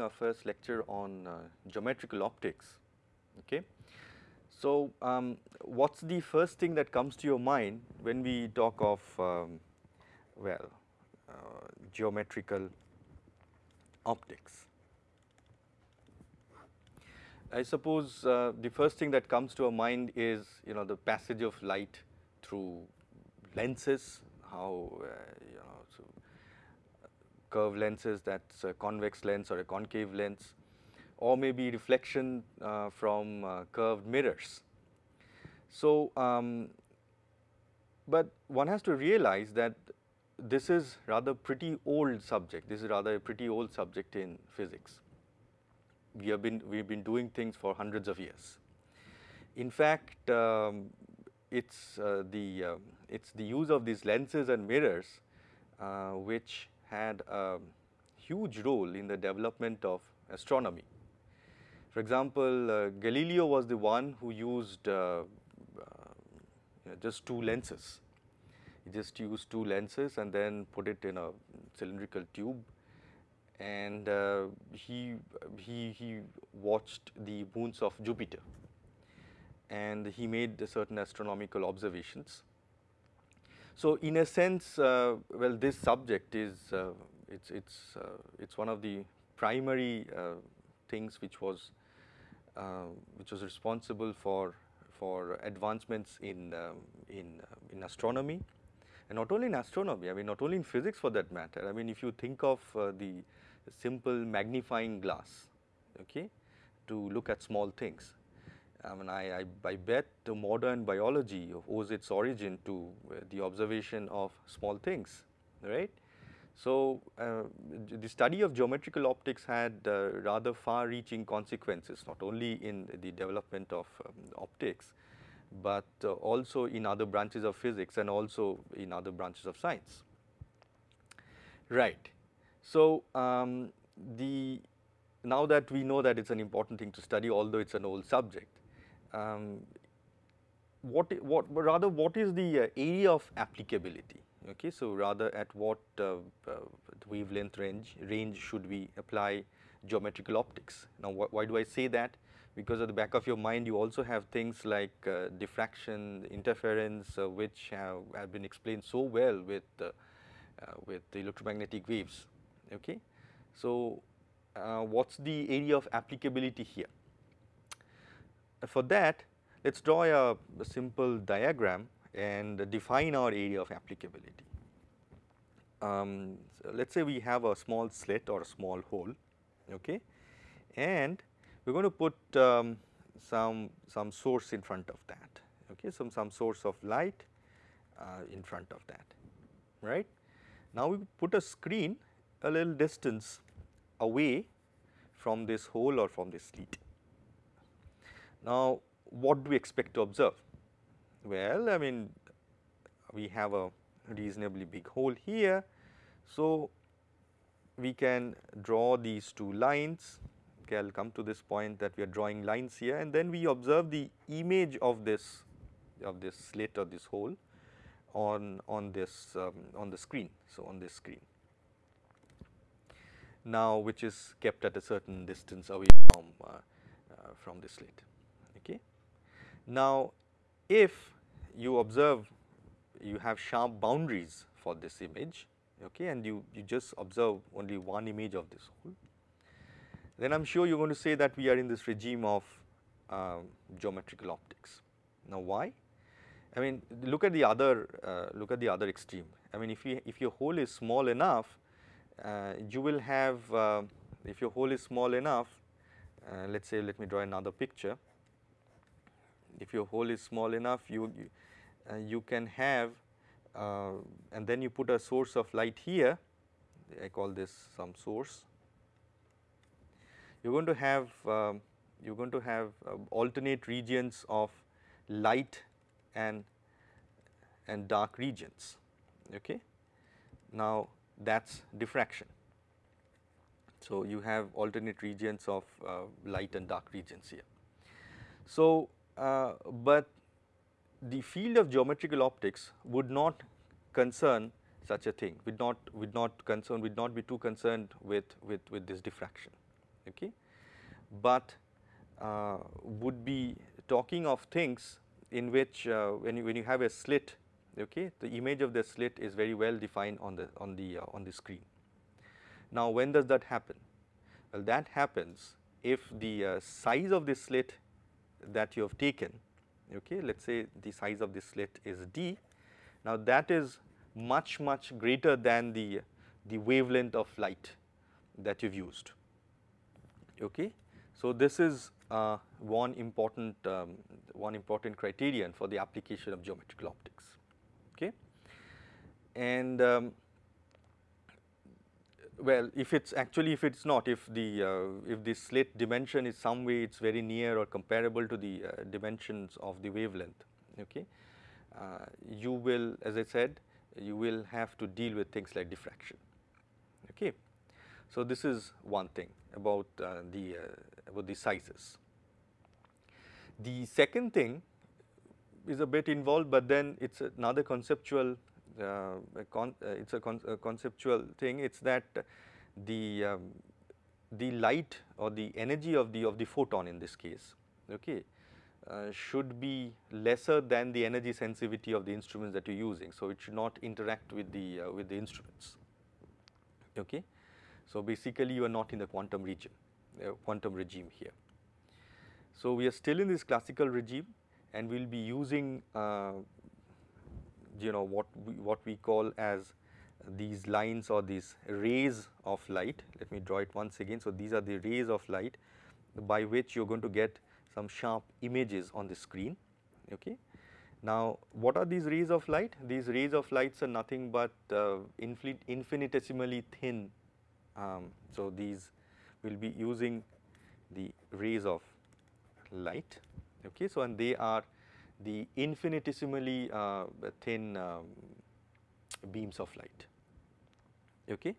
uh, our first lecture on uh, geometrical optics. Okay. So, um, what is the first thing that comes to your mind when we talk of um, well uh, geometrical optics? I suppose uh, the first thing that comes to our mind is you know the passage of light through lenses, how uh, you know so curved lenses that's a convex lens or a concave lens or maybe reflection uh, from uh, curved mirrors. So, um, but one has to realize that this is rather pretty old subject, this is rather a pretty old subject in physics we have been we have been doing things for hundreds of years. In fact, um, it's uh, the uh, it's the use of these lenses and mirrors uh, which had a huge role in the development of astronomy. For example, uh, Galileo was the one who used uh, uh, you know, just two lenses. He just used two lenses and then put it in a cylindrical tube and uh, he, he, he watched the moons of Jupiter and he made certain astronomical observations. So, in a sense uh, well this subject is uh, it's it's uh, it's one of the primary uh, things which was uh, which was responsible for for advancements in um, in in astronomy and not only in astronomy I mean not only in physics for that matter I mean if you think of the simple magnifying glass okay, to look at small things. I mean I, I, I bet the modern biology owes its origin to uh, the observation of small things right. So, uh, the study of geometrical optics had uh, rather far reaching consequences not only in the development of um, optics, but uh, also in other branches of physics and also in other branches of science. Right. So, um, the now that we know that it is an important thing to study although it is an old subject, um, what, what rather what is the uh, area of applicability okay. So, rather at what uh, uh, wavelength range range should we apply geometrical optics. Now, wh why do I say that? Because at the back of your mind you also have things like uh, diffraction, interference uh, which have, have, been explained so well with, uh, with the electromagnetic waves okay. So, what is the area of applicability here? For that let us draw a, a, simple diagram and define our area of applicability. Um, so let us say we have a small slit or a small hole okay, and we are going to put um, some, some source in front of that okay, some, some source of light uh, in front of that right. Now, we put a screen a little distance away from this hole or from this slit. Now, what do we expect to observe? Well, I mean we have a reasonably big hole here. So, we can draw these two lines okay, I will come to this point that we are drawing lines here and then we observe the image of this of this slit or this hole on on this um, on the screen. So, on this screen now which is kept at a certain distance away from uh, uh, from the slit. Now, if you observe you have sharp boundaries for this image okay, and you, you just observe only one image of this hole, then I am sure you are going to say that we are in this regime of uh, geometrical optics. Now, why? I mean look at the other uh, look at the other extreme. I mean if you if your hole is small enough uh, you will have uh, if your hole is small enough uh, let us say let me draw another picture if your hole is small enough you you, uh, you can have uh, and then you put a source of light here I call this some source you are going to have um, you are going to have uh, alternate regions of light and and dark regions okay now that is diffraction. So, you have alternate regions of uh, light and dark regions here. So, but the field of geometrical optics would not concern such a thing, we not we not concerned, would not be too concerned with, with, with this diffraction, okay. But uh, would be talking of things in which uh, when you when you have a slit, okay, the image of the slit is very well defined on the on the uh, on the screen. Now, when does that happen? Well, that happens if the uh, size of the slit that you have taken, okay, let us say the size of the slit is d. Now, that is much much greater than the the wavelength of light that you've used. Okay. So, this is uh, one important um, one important criterion for the application of geometrical optics. Okay. And um, well, if it's actually if it's not, if the uh, if the slit dimension is some way it's very near or comparable to the uh, dimensions of the wavelength, okay, uh, you will, as I said, you will have to deal with things like diffraction. Okay. So, this is one thing about uh, the uh, about the sizes. The second thing is a bit involved, but then it is another conceptual uh, con, uh, it is a, con, a, conceptual thing. It is that the um, the light or the energy of the of the photon in this case, okay, uh, should be lesser than the energy sensitivity of the instruments that you are using. So, it should not interact with the uh, with the instruments. Okay. So, basically you are not in the quantum region, uh, quantum regime here. So, we are still in this classical regime and we will be using uh, you know what we, what we call as these lines or these rays of light. Let me draw it once again. So, these are the rays of light by which you are going to get some sharp images on the screen. Okay. Now, what are these rays of light? These rays of lights are nothing but uh, infinitesimally thin. Um, so, these will be using the rays of light. Okay. So, and they are the infinitesimally uh, thin um, beams of light. Okay.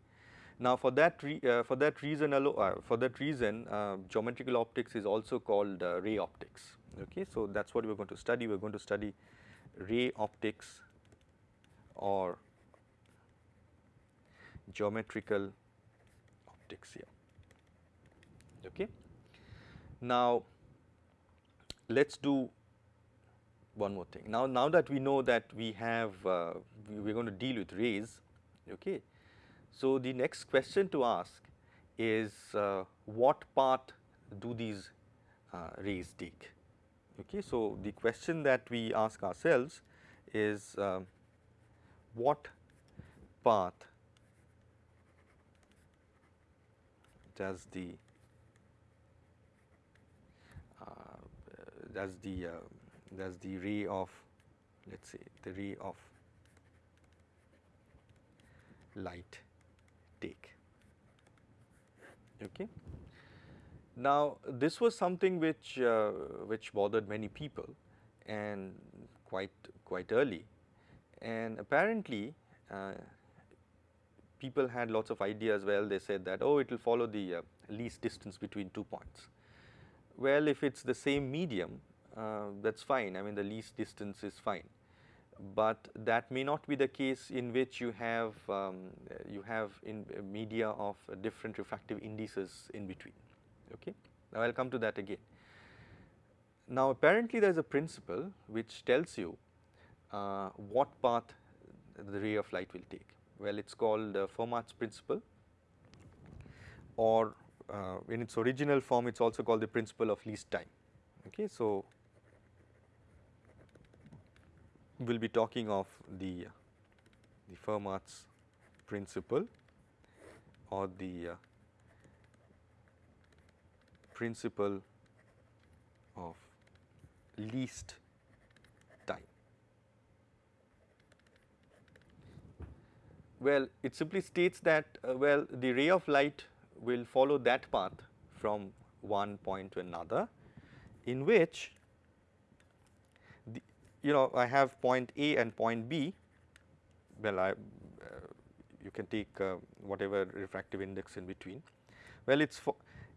Now, for that uh, for that reason uh, for that reason uh, geometrical optics is also called uh, ray optics. Okay. So, that is what we are going to study we are going to study ray optics or geometrical optics here. Okay. Now, let us do one more thing. Now, now that we know that we have uh, we are going to deal with rays, okay. So, the next question to ask is uh, what path do these uh, rays take? Okay. So, the question that we ask ourselves is uh, what path does the uh, does the uh, does the ray of let us say the ray of light take. Okay. Now, this was something which uh, which bothered many people and quite quite early and apparently uh, people had lots of ideas well they said that oh it will follow the uh, least distance between two points. Well, if it is the same medium that is fine I mean the least distance is fine, but that may not be the case in which you have um, you have in media of different refractive indices in between. Okay. Now, I will come to that again. Now, apparently there is a principle which tells you uh, what path the ray of light will take. Well, it is called uh, Fermat's principle or uh, in its original form it is also called the principle of least time. Okay. So, we will be talking of the, the Fermat's principle or the uh, principle of least time. Well, it simply states that uh, well the ray of light will follow that path from one point to another in which you know I have point A and point B well I uh, you can take uh, whatever refractive index in between. Well, it's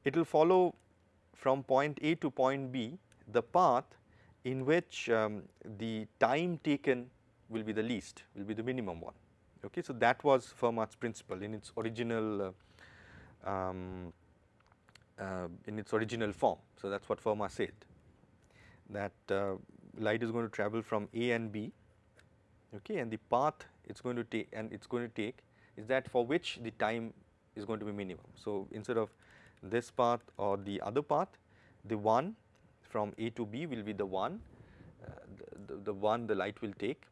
it will follow from point A to point B the path in which um, the time taken will be the least will be the minimum one Okay, so that was Fermat's principle in its original uh, um, uh, in its original form. So that is what Fermat said that uh, light is going to travel from A and B okay, and the path it is going to take and it is going to take is that for which the time is going to be minimum. So, instead of this path or the other path the one from A to B will be the one uh, the, the, the, one the light will take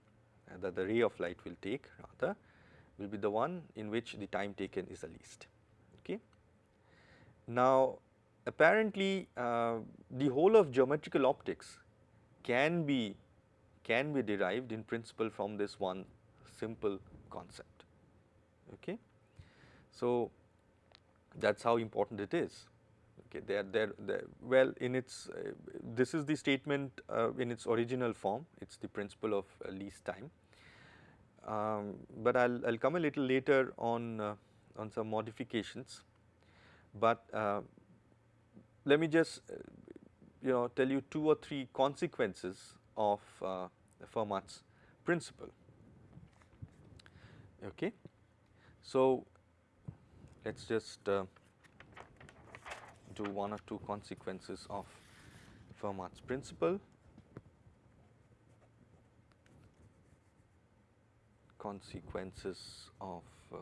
uh, the, the ray of light will take rather will be the one in which the time taken is the least. Okay. Now, apparently uh, the whole of geometrical optics can be can be derived in principle from this one simple concept. Okay. So, that is how important it is. Okay, there, there, there. Well, in its uh, this is the statement uh, in its original form. It's the principle of uh, least time. Um, but I'll I'll come a little later on uh, on some modifications. But uh, let me just uh, you know tell you two or three consequences of uh, Fermat's principle. Okay. So, let us just uh, do one or two consequences of Fermat's principle. Consequences of uh,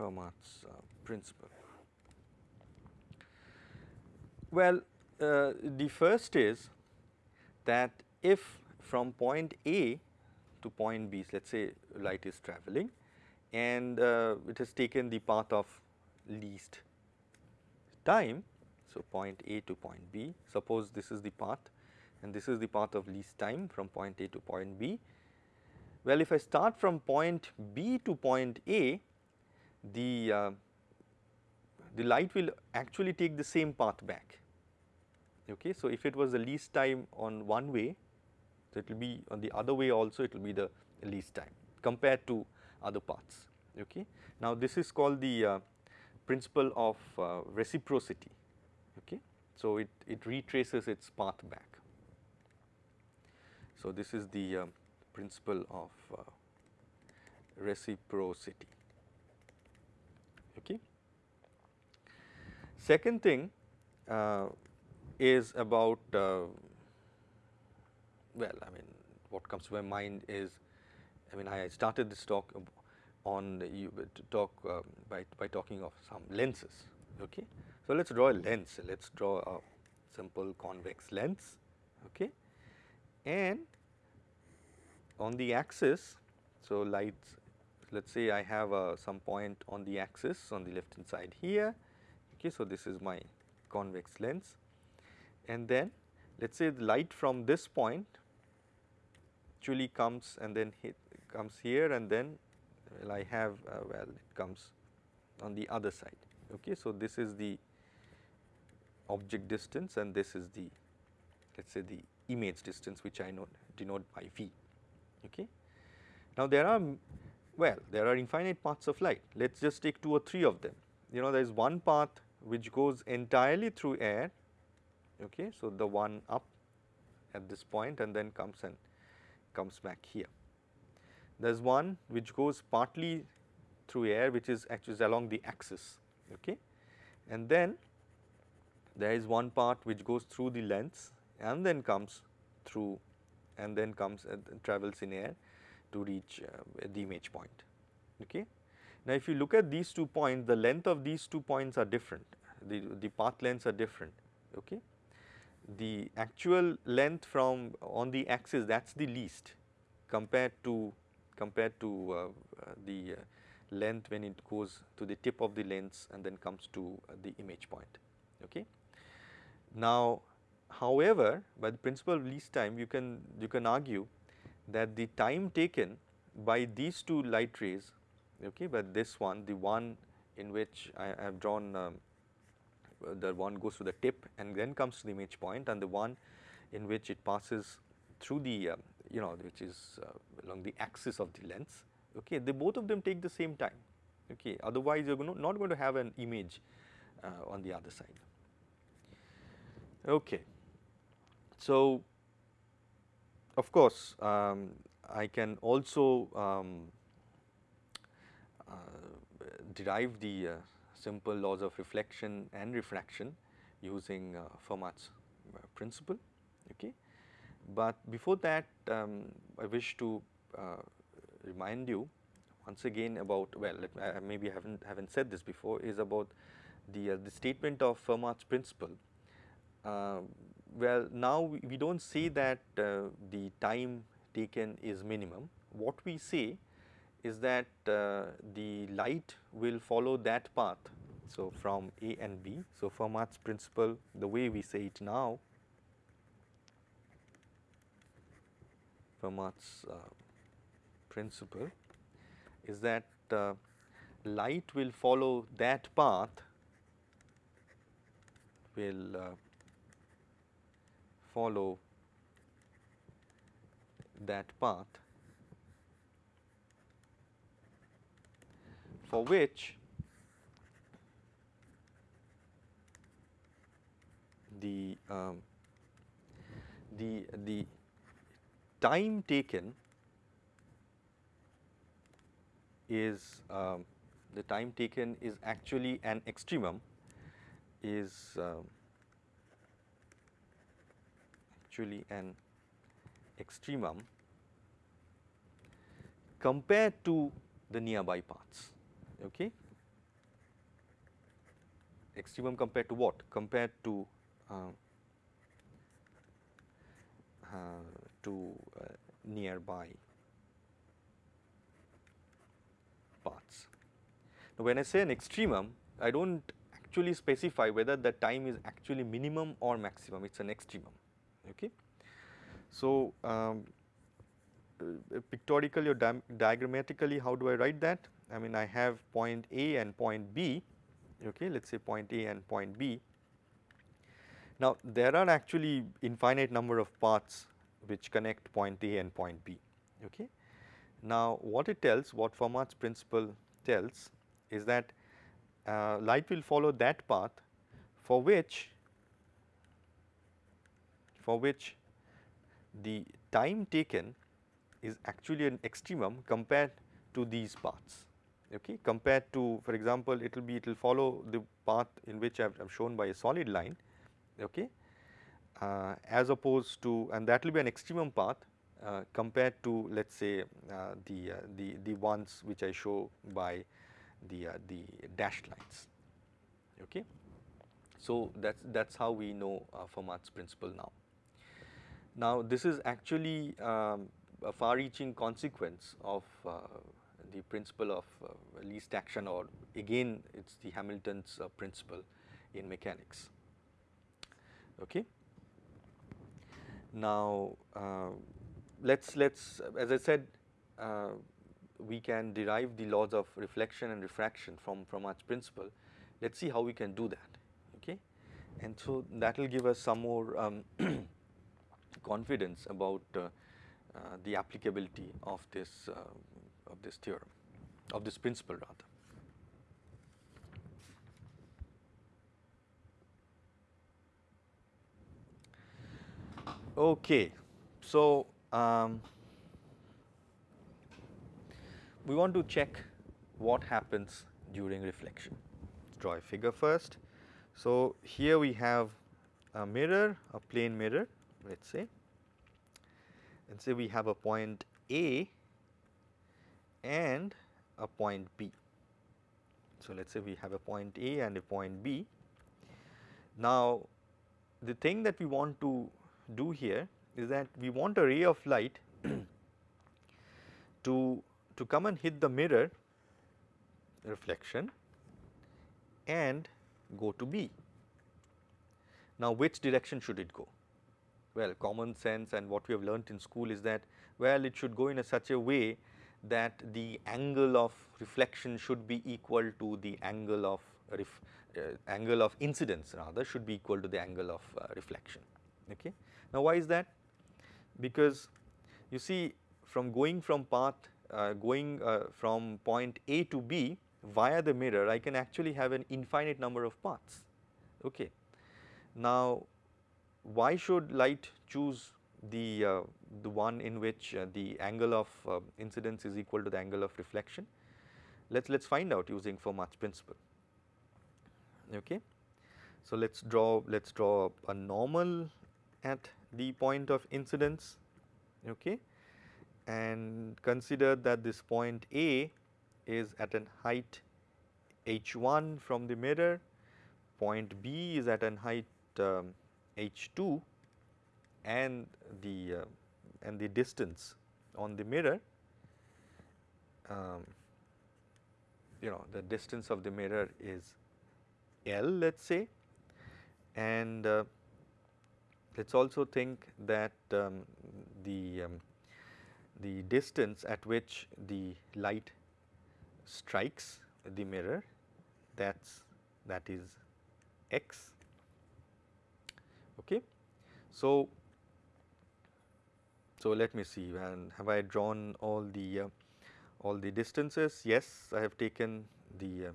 Fermat's uh, principle? Well, uh, the first is that if from point A to point B, let us say light is traveling and uh, it has taken the path of least time. So, point A to point B, suppose this is the path and this is the path of least time from point A to point B. Well, if I start from point B to point A, the, uh, the light will actually take the same path back. Okay. So, if it was the least time on one way, so it will be on the other way also it will be the least time compared to other paths. Okay. Now, this is called the uh, principle of uh, reciprocity. Okay. So, it, it retraces its path back. So, this is the uh, principle of uh, reciprocity. Okay. Second thing uh, is about uh, well I mean what comes to my mind is I mean I started this talk on you talk uh, by, by talking of some lenses okay. So, let us draw a lens let us draw a simple convex lens okay and on the axis so lights let us say I have uh, some point on the axis on the left hand side here. Okay, so, this is my convex lens and then let us say the light from this point actually comes and then hit comes here and then well I have uh, well it comes on the other side. Okay, so, this is the object distance and this is the let us say the image distance which I note denote by V. Okay. Now, there are well, there are infinite paths of light. Let us just take two or three of them. You know, there is one path which goes entirely through air. Okay. So, the one up at this point and then comes and comes back here. There is one which goes partly through air which is actually along the axis. Okay. And then there is one part which goes through the lens and then comes through and then comes and travels in air to reach uh, the image point. Okay. Now, if you look at these two points, the length of these two points are different, the, the path lengths are different. Okay. The actual length from on the axis that is the least compared to compared to uh, uh, the uh, length when it goes to the tip of the lens and then comes to uh, the image point. Okay. Now, however, by the principle of least time you can you can argue that the time taken by these two light rays, okay, but this one, the one in which I have drawn um, the one goes to the tip and then comes to the image point and the one in which it passes through the uh, you know which is uh, along the axis of the lens okay they both of them take the same time okay otherwise you are not going to have an image uh, on the other side. Okay. So, of course, um, I can also um, derive the uh, simple laws of reflection and refraction using uh, Fermat's uh, principle. Okay. But before that um, I wish to uh, remind you once again about well let, maybe I haven't haven't said this before is about the the statement of Fermat's principle uh, well now we, we do not say that uh, the time taken is minimum. What we say is that uh, the light will follow that path. So, from A and B. So, Fermat's principle the way we say it now Fermat's uh, principle is that uh, light will follow that path will uh, follow that path for which the um, the the time taken is um, the time taken is actually an extremum is um, actually an extremum compared to the nearby paths. Okay. Extremum compared to what? Compared to uh, uh, to uh, nearby paths. Now, when I say an extremum, I do not actually specify whether the time is actually minimum or maximum, it is an extremum. Okay. So, um, uh, pictorially or di diagrammatically how do I write that? I mean I have point A and point B, okay, let us say point A and point B. Now, there are actually infinite number of paths which connect point A and point B. Okay. Now, what it tells, what Fermat's principle tells is that uh, light will follow that path for which for which the time taken is actually an extremum compared to these paths okay compared to for example it will be it will follow the path in which I have shown by a solid line okay uh, as opposed to and that will be an extremum path uh, compared to let us say uh, the, uh, the, the ones which I show by the, uh, the dashed lines. Okay. So, that is that is how we know uh, Fermat's principle now. Now, this is actually um, a far reaching consequence of the principle of least action or again it is the Hamilton's principle in mechanics. Okay. Now, uh, let's let's as I said, uh, we can derive the laws of reflection and refraction from from Fermat's principle. Let's see how we can do that. Okay, and so that will give us some more um, confidence about uh, uh, the applicability of this uh, of this theorem, of this principle rather. Okay, so um, we want to check what happens during reflection. Let's draw a figure first. So, here we have a mirror, a plane mirror let us say and say we have a point A and a point B. So, let us say we have a point A and a point B. Now, the thing that we want to do here is that we want a ray of light to, to come and hit the mirror reflection and go to B. Now, which direction should it go? Well, common sense and what we have learnt in school is that well it should go in a such a way that the angle of reflection should be equal to the angle of uh, angle of incidence rather should be equal to the angle of uh, reflection. Okay. Now, why is that? Because you see from going from path uh, going uh, from point A to B via the mirror I can actually have an infinite number of paths. Okay. Now why should light choose the, uh, the one in which uh, the angle of uh, incidence is equal to the angle of reflection? Let us let us find out using Fermat's principle. Okay. So let us draw let us draw a normal at the point of incidence okay, and consider that this point A is at an height h1 from the mirror, point B is at an height um, h2 and the uh, and the distance on the mirror um, you know the distance of the mirror is L let us say. And uh, let us also think that um, the um, the distance at which the light strikes the mirror that's that is x. Okay? So so let me see and have i drawn all the uh, all the distances yes i have taken the uh,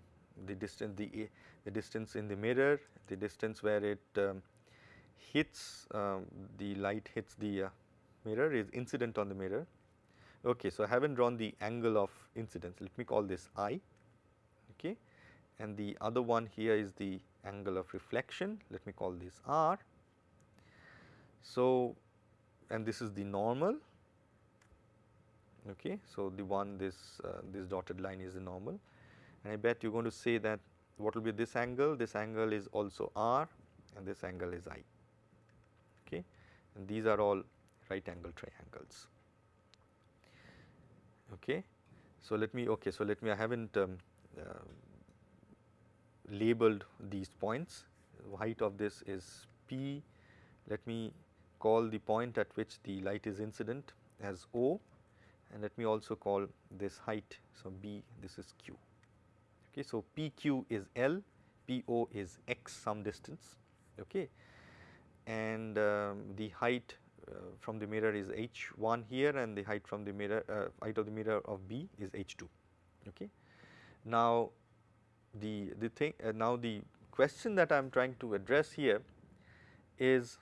the distance the the distance in the mirror the distance where it um, hits um, the light hits the uh, mirror is incident on the mirror. Okay, so I have not drawn the angle of incidence, let me call this I okay, and the other one here is the angle of reflection, let me call this R. So, and this is the normal okay. So, the one this uh, this dotted line is the normal and I bet you are going to say that what will be this angle, this angle is also R and this angle is I okay and these are all right angle triangles. Okay. So, let me okay. So, let me I have not um, uh, labeled these points height of this is P. Let me call the point at which the light is incident as O and let me also call this height. So, B this is Q. Okay. So, PQ is L, PO is x some distance. Okay and um, the height uh, from the mirror is h1 here and the height from the mirror uh, height of the mirror of B is h2 okay. Now the the thing uh, now the question that I am trying to address here is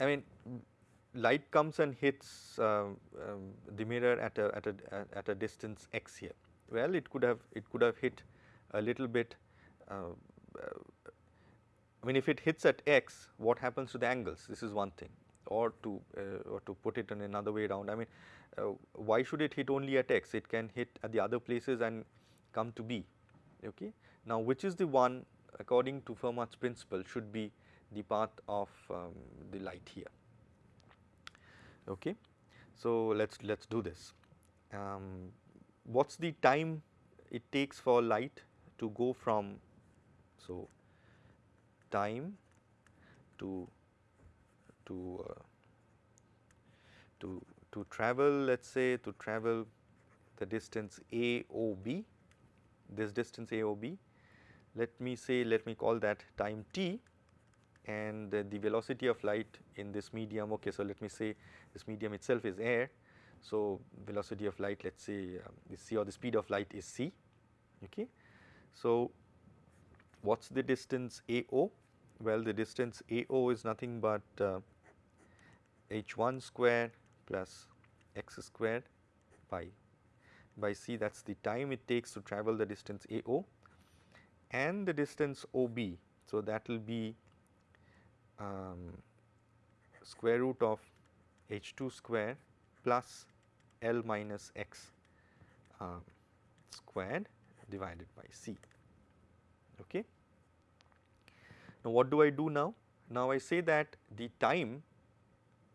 I mean light comes and hits uh, um, the mirror at a at a at a distance x here. Well it could have it could have hit a little bit uh, I mean if it hits at x what happens to the angles? This is one thing. Or to uh, or to put it in another way around I mean uh, why should it hit only at x? It can hit at the other places and come to B okay. Now which is the one according to Fermat's principle should be the path of um, the light here okay. So let's let's do this um, what's the time it takes for light to go from so time to to uh, to to travel let us say to travel the distance a o b this distance a o b let me say let me call that time t and the velocity of light in this medium okay so let me say this medium itself is air. So velocity of light let us say um, the c or the speed of light is c okay? So what's the distance a o? Well, the distance AO is nothing but uh, h1 square plus x squared by by c that is the time it takes to travel the distance AO and the distance OB. So, that will be um, square root of h2 square plus L minus x uh, squared divided by c. Okay. Now, what do I do now? Now, I say that the time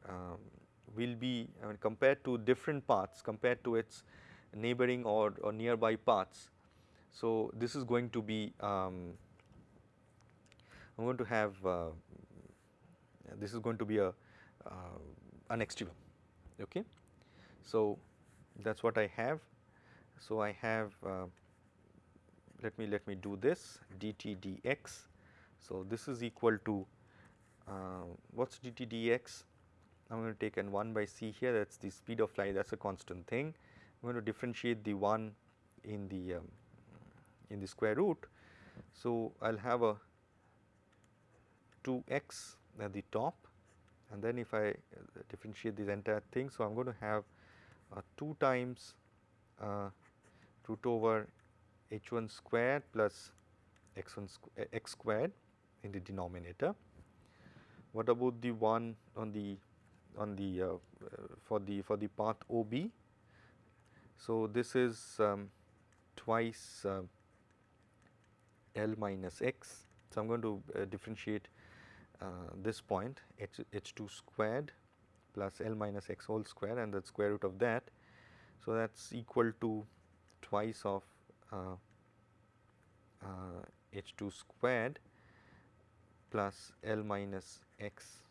um, will be I mean compared to different paths compared to its neighboring or, or nearby paths. So, this is going to be um, I am going to have uh, this is going to be a uh, an extremum okay. So, that is what I have. So, I have uh, let me let me do this dt dx so, this is equal to uh, what is dt dx? I am going to take n 1 by c here that is the speed of light that is a constant thing I am going to differentiate the 1 in the um, in the square root. So, I will have a 2x at the top and then if I uh, differentiate this entire thing. So, I am going to have uh, 2 times uh, root over h 1 squared plus x 1 squ x squared in the denominator. What about the one on the on the uh, for the for the path OB? So, this is um, twice uh, L minus x. So, I am going to uh, differentiate this point h, h 2 squared plus L minus x whole square and the square root of that. So, that is equal to twice of uh, uh, h 2 squared plus L minus x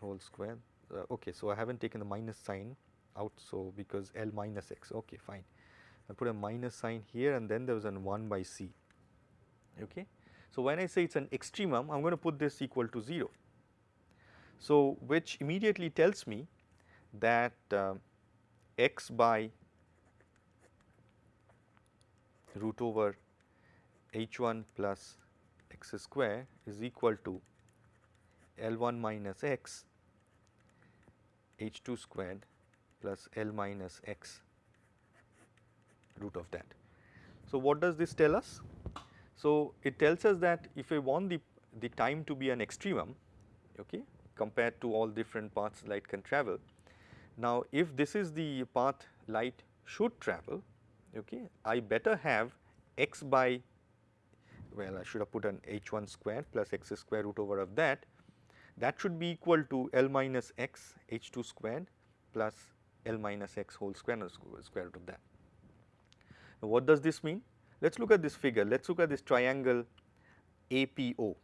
whole square. Uh, okay, so I have not taken the minus sign out, so because L minus x, okay, fine. I put a minus sign here and then there was an 1 by c. Okay. So, when I say it is an extremum, I am going to put this equal to 0. So, which immediately tells me that uh, x by root over h 1 plus x square is equal to L 1 minus x h 2 squared plus L minus x root of that. So, what does this tell us? So, it tells us that if I want the, the time to be an extremum okay, compared to all different paths light can travel. Now, if this is the path light should travel, okay, I better have x by well I should have put an h 1 square plus x square root over of that that should be equal to L minus x h 2 squared plus L minus x whole square square root of that. Now, what does this mean? Let us look at this figure, let us look at this triangle APO.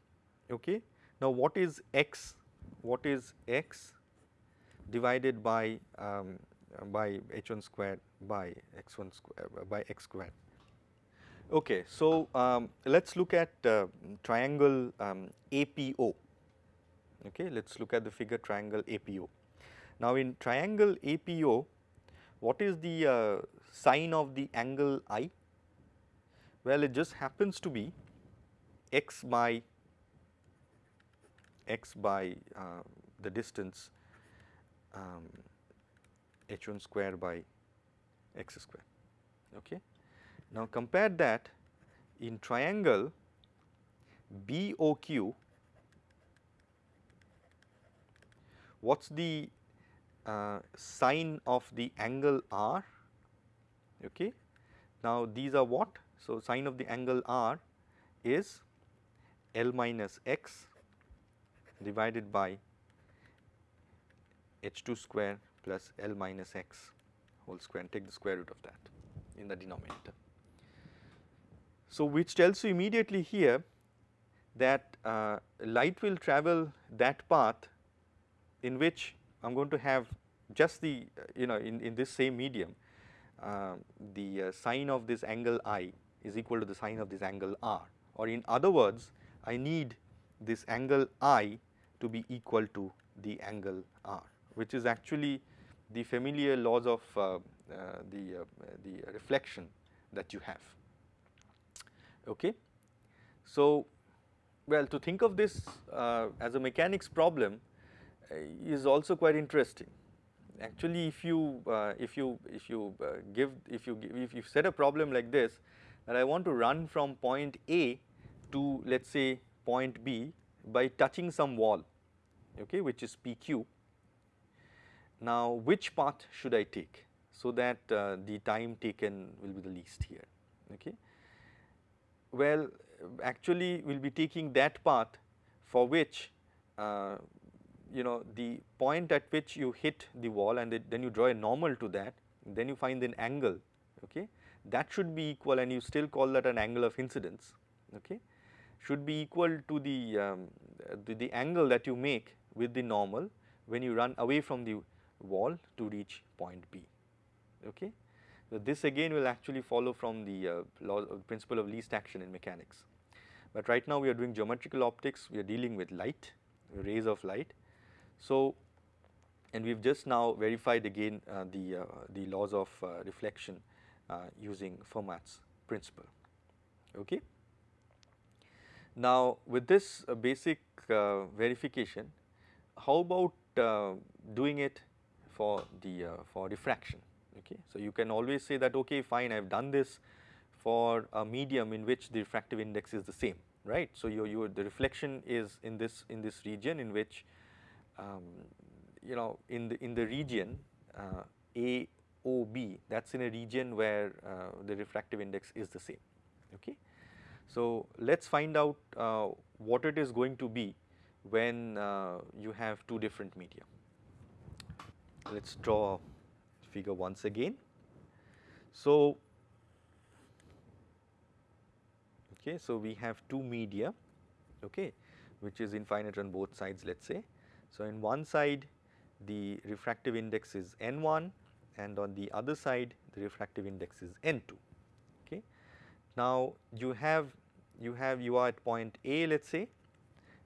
Okay. Now, what is x? What is x divided by um, by h 1 squared by x 1 square by x squared? Okay, so um, let us look at uh, triangle um, APO. Okay, let us look at the figure triangle APO. Now, in triangle APO, what is the uh, sine of the angle I? Well, it just happens to be x by x by uh, the distance um, h 1 square by x square. Okay. Now, compare that in triangle BOQ, what is the uh, sine of the angle R? Okay. Now, these are what? So, sine of the angle R is L minus x divided by h 2 square plus L minus x whole square and take the square root of that in the denominator. So, which tells you immediately here that uh, light will travel that path in which I am going to have just the uh, you know in, in this same medium uh, the uh, sine of this angle I is equal to the sine of this angle R or in other words I need this angle I to be equal to the angle R which is actually the familiar laws of uh, uh, the, the reflection that you have. Okay. So, well to think of this uh, as a mechanics problem uh, is also quite interesting. Actually if you uh, if you if you uh, give if you give, if you set a problem like this that I want to run from point A to let us say point B by touching some wall okay which is PQ. Now which path should I take so that uh, the time taken will be the least here okay. Well, actually we will be taking that path for which uh, you know the point at which you hit the wall and then you draw a normal to that then you find an angle okay that should be equal and you still call that an angle of incidence okay should be equal to the, um, the, the angle that you make with the normal when you run away from the wall to reach point B okay. So, this again will actually follow from the uh, law uh, principle of least action in mechanics. But right now we are doing geometrical optics, we are dealing with light, rays of light. So, and we have just now verified again uh, the, uh, the laws of uh, reflection using Fermat's principle. Okay. Now, with this uh, basic uh, verification, how about doing it for the for diffraction? Okay. So, you can always say that okay fine I have done this for a medium in which the refractive index is the same right. So, your, your the reflection is in this in this region in which um, you know in the in the region uh, A O B that is in a region where uh, the refractive index is the same. Okay. So, let us find out uh, what it is going to be when uh, you have two different media. Let us draw figure once again. So, okay, so we have two media okay, which is infinite on both sides let us say. So, in one side the refractive index is n1 and on the other side the refractive index is n2. Okay. Now, you have you have you are at point A let us say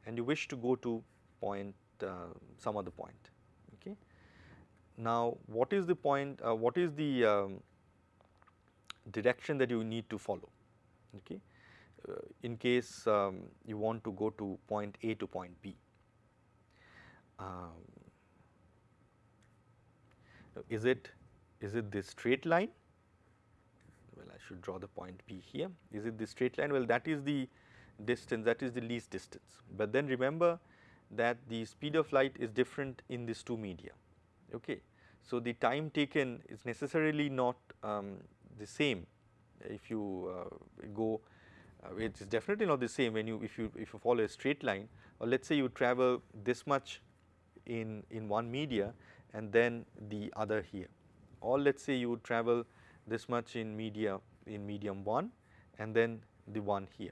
and you wish to go to point uh, some other point. Okay. Now, what is the point uh, what is the um, direction that you need to follow okay, uh, in case um, you want to go to point A to point B. Um, is it is it this straight line? Well, I should draw the point B here. Is it the straight line? Well, that is the distance that is the least distance. But then remember that the speed of light is different in these two media. Okay. So, the time taken is necessarily not um, the same if you uh, go uh, it is definitely not the same when you if you if you follow a straight line or let us say you travel this much in in one media and then the other here or let us say you would travel this much in media in medium 1 and then the one here.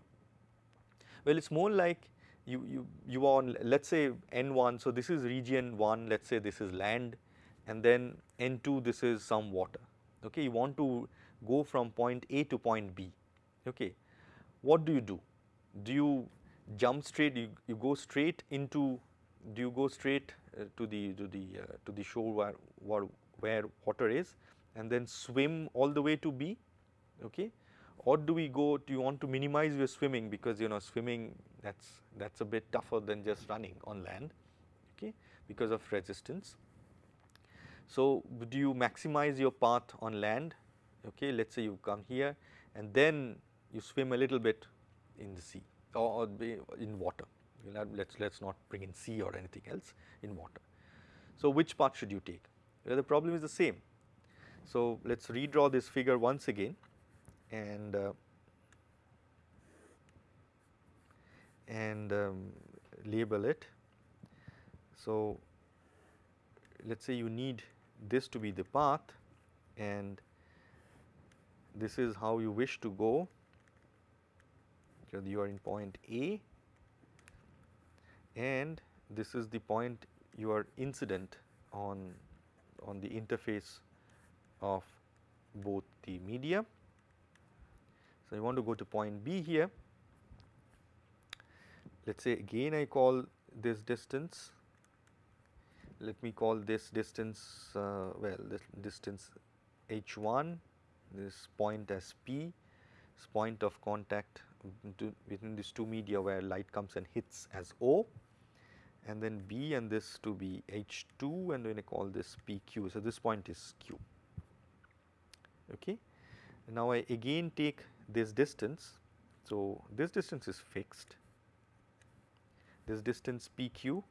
Well, it is more like you, you, you are on let us say N1, so this is region 1, let us say this is land and then N2 this is some water. Okay. You want to go from point A to point B. Okay. What do you do? Do you jump straight, you, you go straight into, do you go straight uh, to the to the uh, to the shore where, where where water is and then swim all the way to B okay? Or do we go do you want to minimize your swimming? Because you know swimming that's that's a bit tougher than just running on land okay? Because of resistance. So do you maximize your path on land? Okay let's say you come here and then you swim a little bit in the sea or, in water. Let's let's not bring in sea or anything else in water. So, which path should you take? The problem is the same. So, let us redraw this figure once again and uh, and um, label it. So, let us say you need this to be the path and this is how you wish to go. You are in point A and this is the point you are incident on on the interface of both the media. So, I want to go to point B here. Let us say again I call this distance, let me call this distance uh, well this distance h 1, this point as P, this point of contact within these two media where light comes and hits as O and then B and this to be H2 and then I call this PQ. So, this point is Q. Okay. Now, I again take this distance. So, this distance is fixed, this distance PQ,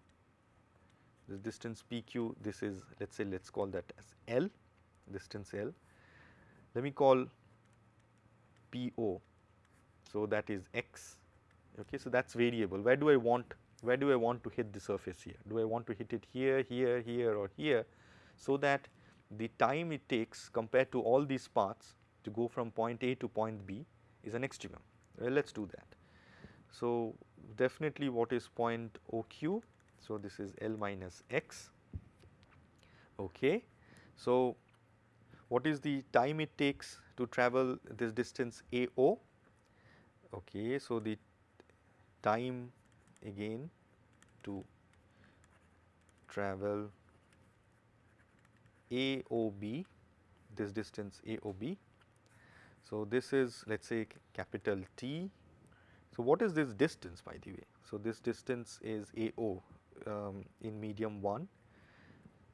this distance PQ, this is let us say let us call that as L, distance L. Let me call PO, so that is X. Okay. So, that is variable, where do I want where do I want to hit the surface here? Do I want to hit it here, here, here or here so that the time it takes compared to all these paths to go from point A to point B is an extremum. Well, let us do that. So, definitely what is point OQ? So, this is L minus x. Okay. So, what is the time it takes to travel this distance AO? Okay. So, the time again to travel AOB, this distance AOB. So, this is let us say capital T. So, what is this distance by the way? So, this distance is AO um, in medium 1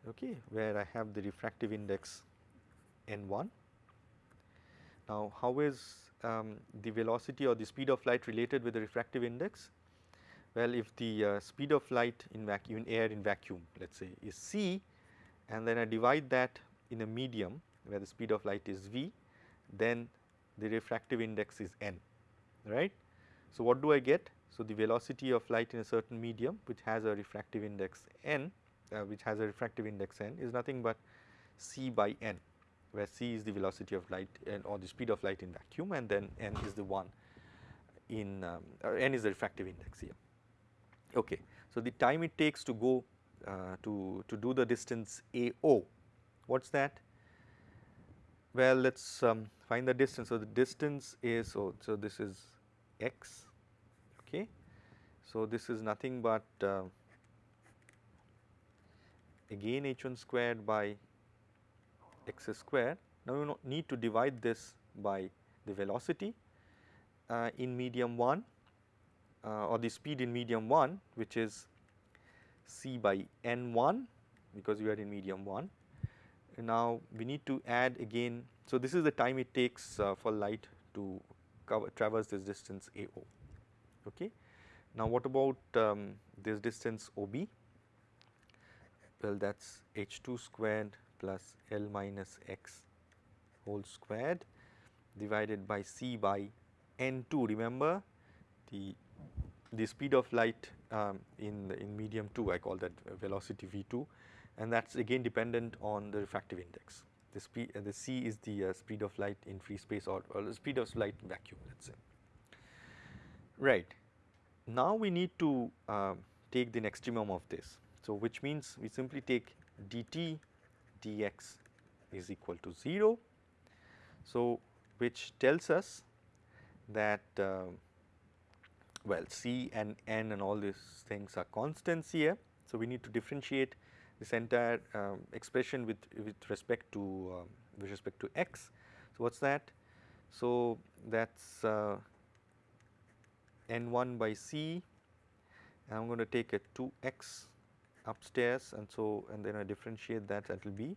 okay, where I have the refractive index n1. Now, how is um, the velocity or the speed of light related with the refractive index? Well, if the uh, speed of light in vacuum air in vacuum let us say is c and then I divide that in a medium where the speed of light is v, then the refractive index is n, right. So, what do I get? So, the velocity of light in a certain medium which has a refractive index n, uh, which has a refractive index n is nothing but c by n, where c is the velocity of light and or the speed of light in vacuum and then n is the one in um, n is the refractive index here. Okay. So, the time it takes to go uh, to, to do the distance AO, what is that? Well, let us um, find the distance. So, the distance is, so, so this is x, okay. So, this is nothing but uh, again h1 squared by x squared. Now, you need to divide this by the velocity uh, in medium 1 uh, or the speed in medium 1 which is c by n1 because we are in medium 1. And now, we need to add again. So, this is the time it takes uh, for light to cover traverse this distance AO. Okay. Now, what about um, this distance OB? Well, that is h2 squared plus L minus x whole squared divided by c by n2. Remember the the speed of light um, in in medium 2 I call that velocity v2 and that is again dependent on the refractive index. The speed uh, the c is the uh, speed of light in free space or, or the speed of light vacuum let us say. Right. Now we need to uh, take the extremum of this. So, which means we simply take dt dx is equal to 0. So, which tells us that uh, well C and N and all these things are constants here. So, we need to differentiate this entire um, expression with, with respect to uh, with respect to x. So, what is that? So, that is uh, n1 by c and I am going to take a 2x upstairs and so and then I differentiate that that will be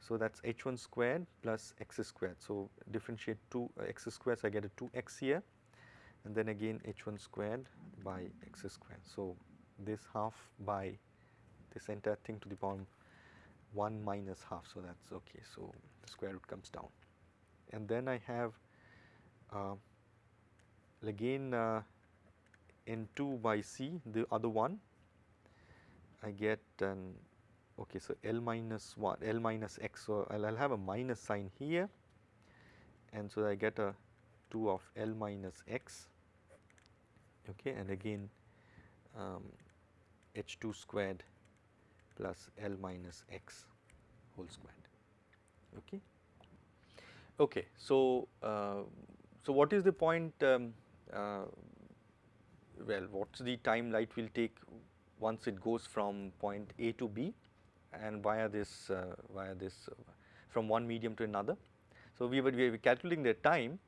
so that is h1 squared plus x squared. So, differentiate 2 uh, x squared so I get a 2x here and then again h1 squared by x squared. So, this half by this entire thing to the power 1 minus half. So, that is okay. So, the square root comes down and then I have uh, again uh, n2 by c the other one I get an okay so L minus 1 L minus x so I'll, I'll have a minus sign here and so I get a 2 of L minus x okay and again um, h2 squared plus L minus x whole squared okay okay so uh, so what is the point um, uh, well what's the time light will take once it goes from point A to B and via this uh, via this uh, from one medium to another. So, we were, we were calculating the time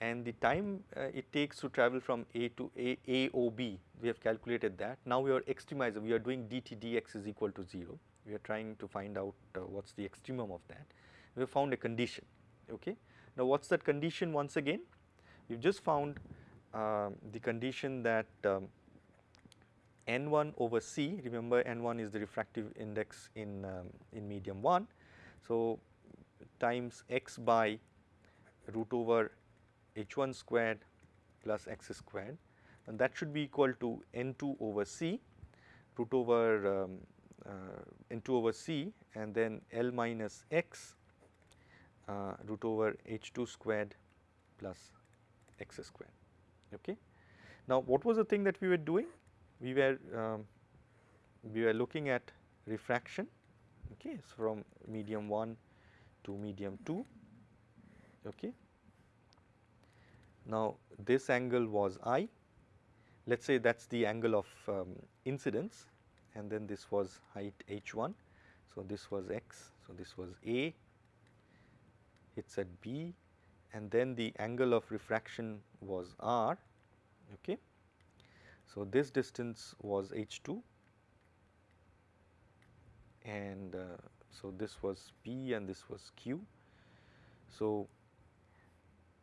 and the time uh, it takes to travel from A to A, AOB we have calculated that. Now, we are extremizing we are doing dt dx is equal to 0 we are trying to find out uh, what is the extremum of that. We have found a condition okay. Now, what is that condition once again? We have just found uh, the condition that um, n1 over c remember n1 is the refractive index in, um, in medium 1. So, times x by root over h1 squared plus x squared and that should be equal to n2 over c root over um, uh, n2 over c and then L minus x uh, root over h2 squared plus x squared. Okay. Now, what was the thing that we were doing? We were um, we were looking at refraction okay, so from medium 1 to medium 2. Okay. Now, this angle was I, let us say that is the angle of um, incidence and then this was height h1. So, this was x, so this was A hits at B and then the angle of refraction was R. Okay. So, this distance was h 2 and uh, so this was P and this was Q. So,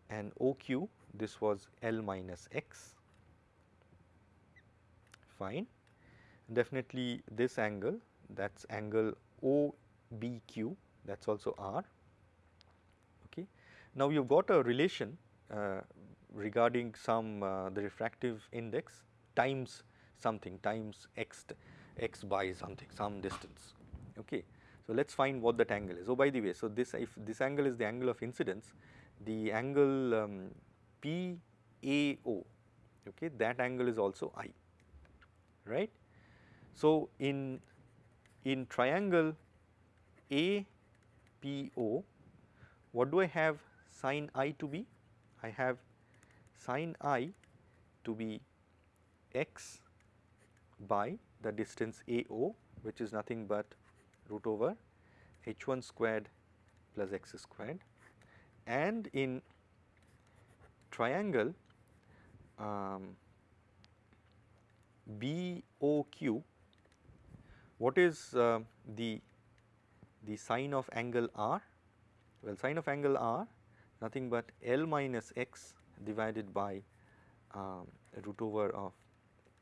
and OQ this was L minus x fine definitely this angle that is angle OBQ that is also R. Okay. Now, you have got a relation uh, regarding some uh, the refractive index times something times x x by something some distance. Okay. So, let us find what that angle is. Oh by the way, so this if this angle is the angle of incidence, the angle um, PAO okay, that angle is also I right. So, in in triangle APO what do I have sine I to be? I have sine I to be x by the distance AO which is nothing but root over h 1 squared plus x squared and in triangle um, BOQ what is uh, the the sine of angle R? Well, sine of angle R nothing but L minus x divided by um, root over of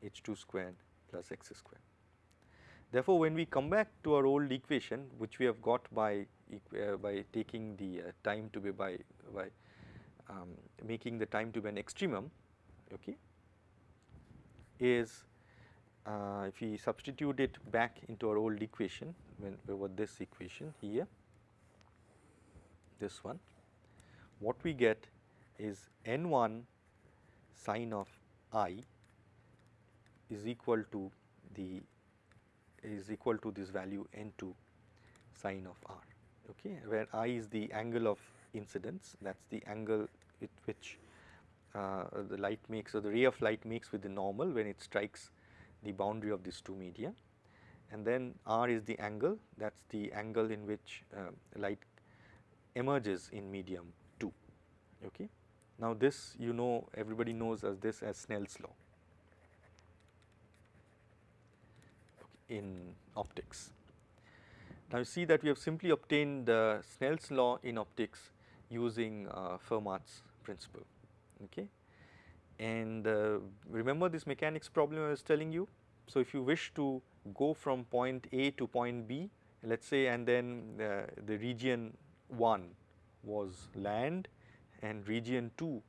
h 2 squared plus x squared. Therefore, when we come back to our old equation which we have got by uh, by taking the uh, time to be by by um, making the time to be an extremum okay is uh, if we substitute it back into our old equation when over this equation here this one what we get is n1 sine of i is equal to the is equal to this value n2 sine of r okay where i is the angle of incidence that is the angle with which uh, the light makes or the ray of light makes with the normal when it strikes the boundary of these two media. And then r is the angle. That is the angle in which uh, light emerges in medium 2 okay? Now this you know everybody knows as this as snell's law. In optics. Now, you see that we have simply obtained uh, Snell's law in optics using uh, Fermat's principle. Okay. And uh, remember this mechanics problem I was telling you. So, if you wish to go from point A to point B, let us say and then uh, the region 1 was land and region 2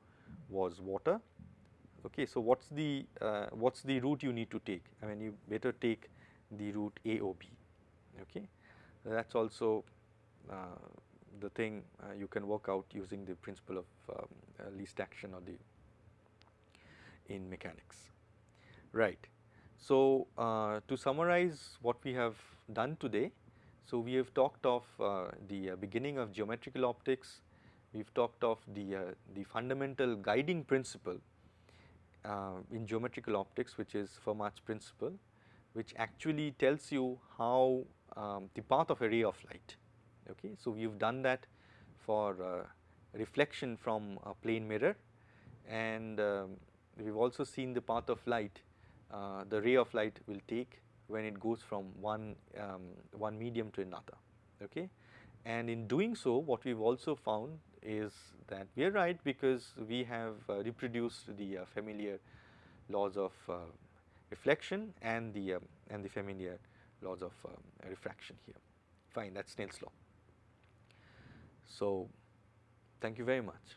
was water. Okay. So, what is the uh, what is the route you need to take? I mean you better take the route AOB. Okay. That is also uh, the thing uh, you can work out using the principle of um, uh, least action or the in mechanics. Right. So, uh, to summarize what we have done today, so we have talked of uh, the uh, beginning of geometrical optics, we have talked of the, the fundamental guiding principle in geometrical optics which is Fermat's principle which actually tells you how um, the path of a ray of light. Okay. So, we have done that for uh, reflection from a plane mirror and um, we have also seen the path of light uh, the ray of light will take when it goes from one, um, one medium to another. Okay. And in doing so what we have also found is that we are right because we have uh, reproduced the uh, familiar laws of uh, reflection and the um, and the familiar laws of um, refraction here. Fine, that is Snell's law. So, thank you very much.